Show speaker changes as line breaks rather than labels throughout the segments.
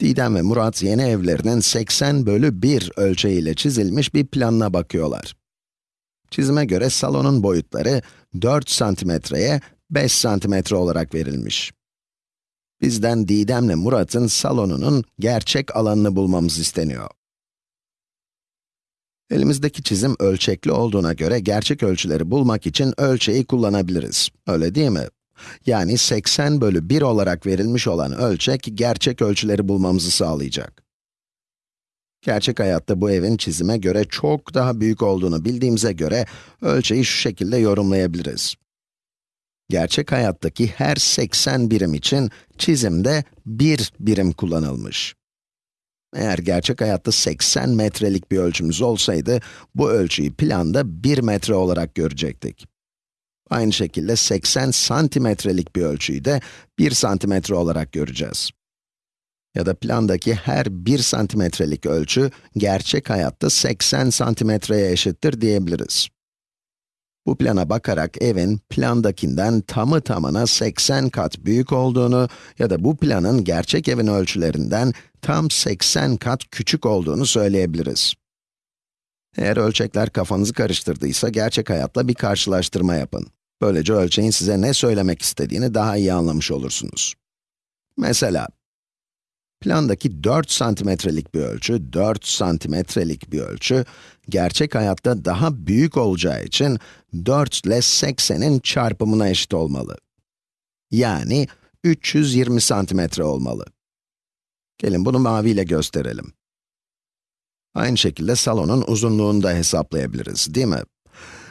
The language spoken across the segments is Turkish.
Didem ve Murat yeni evlerinin 80 bölü 1 ölçeğiyle çizilmiş bir planına bakıyorlar. Çizime göre salonun boyutları 4 santimetreye 5 santimetre olarak verilmiş. Bizden Didem'le Murat'ın salonunun gerçek alanını bulmamız isteniyor. Elimizdeki çizim ölçekli olduğuna göre gerçek ölçüleri bulmak için ölçeği kullanabiliriz. Öyle değil mi? Yani 80 bölü 1 olarak verilmiş olan ölçek, gerçek ölçüleri bulmamızı sağlayacak. Gerçek hayatta bu evin çizime göre çok daha büyük olduğunu bildiğimize göre, ölçeği şu şekilde yorumlayabiliriz. Gerçek hayattaki her 80 birim için çizimde 1 birim kullanılmış. Eğer gerçek hayatta 80 metrelik bir ölçümüz olsaydı, bu ölçüyü planda 1 metre olarak görecektik. Aynı şekilde 80 santimetrelik bir ölçüyü de 1 santimetre olarak göreceğiz. Ya da plandaki her 1 santimetrelik ölçü, gerçek hayatta 80 santimetreye eşittir diyebiliriz. Bu plana bakarak evin plandakinden tamı tamına 80 kat büyük olduğunu ya da bu planın gerçek evin ölçülerinden tam 80 kat küçük olduğunu söyleyebiliriz. Eğer ölçekler kafanızı karıştırdıysa gerçek hayatla bir karşılaştırma yapın. Böylece ölçeğin size ne söylemek istediğini daha iyi anlamış olursunuz. Mesela, plandaki 4 santimetrelik bir ölçü, 4 santimetrelik bir ölçü, gerçek hayatta daha büyük olacağı için 4 ile 80'in çarpımına eşit olmalı. Yani 320 santimetre olmalı. Gelin bunu maviyle gösterelim. Aynı şekilde salonun uzunluğunu da hesaplayabiliriz, değil mi?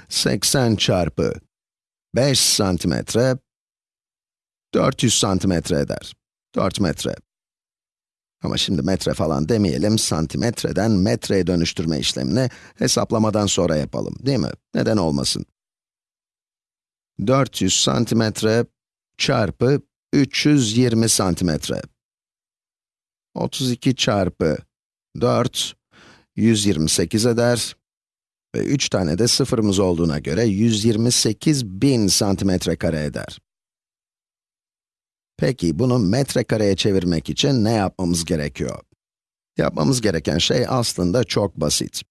80 çarpı 5 santimetre, 400 santimetre eder. 4 metre. Ama şimdi metre falan demeyelim, santimetreden metreye dönüştürme işlemini hesaplamadan sonra yapalım, değil mi? Neden olmasın? 400 santimetre çarpı 320 santimetre. 32 çarpı 4, 128 eder. Ve 3 tane de sıfırımız olduğuna göre 128 bin santimetre kare eder. Peki bunu metrekareye çevirmek için ne yapmamız gerekiyor? Yapmamız gereken şey aslında çok basit.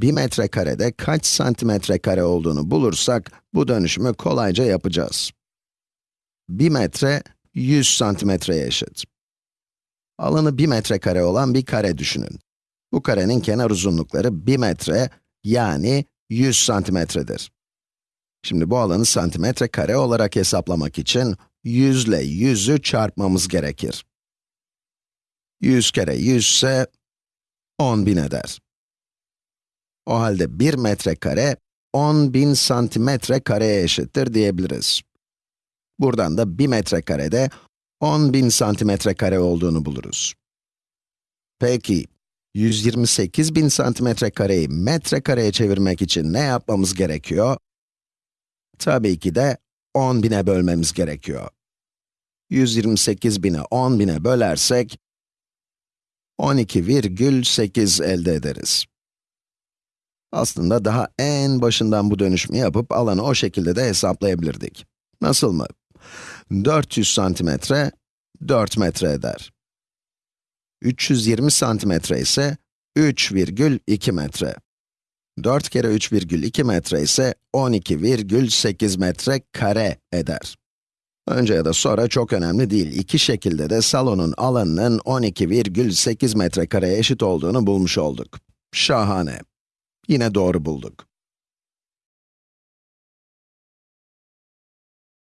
1 metrekarede kaç santimetre kare olduğunu bulursak, bu dönüşümü kolayca yapacağız. 1 metre, 100 santimetreye eşit. Alanı 1 metrekare olan bir kare düşünün. Bu karenin kenar uzunlukları 1 metre, yani 100 santimetredir. Şimdi bu alanı santimetre kare olarak hesaplamak için 100 ile 100'ü çarpmamız gerekir. 100 kere 100 ise 10.000 eder. O halde 1 metrekare 10.000 santimetre kareye eşittir diyebiliriz. Buradan da 1 metrekarede 10.000 santimetre kare olduğunu buluruz. Peki, 128 bin santimetre kareyi metrekareye çevirmek için ne yapmamız gerekiyor? Tabii ki de 10 bine bölmemiz gerekiyor. 128 bini 10 bine bölersek, 12,8 elde ederiz. Aslında daha en başından bu dönüşümü yapıp alanı o şekilde de hesaplayabilirdik. Nasıl mı? 400 santimetre, 4 metre eder. 320 santimetre ise 3,2 metre. 4 kere 3,2 metre ise 12,8 metre kare eder. Önce ya da sonra çok önemli değil. İki şekilde de salonun alanının 12,8 metrekareye eşit olduğunu bulmuş olduk. Şahane. Yine doğru bulduk.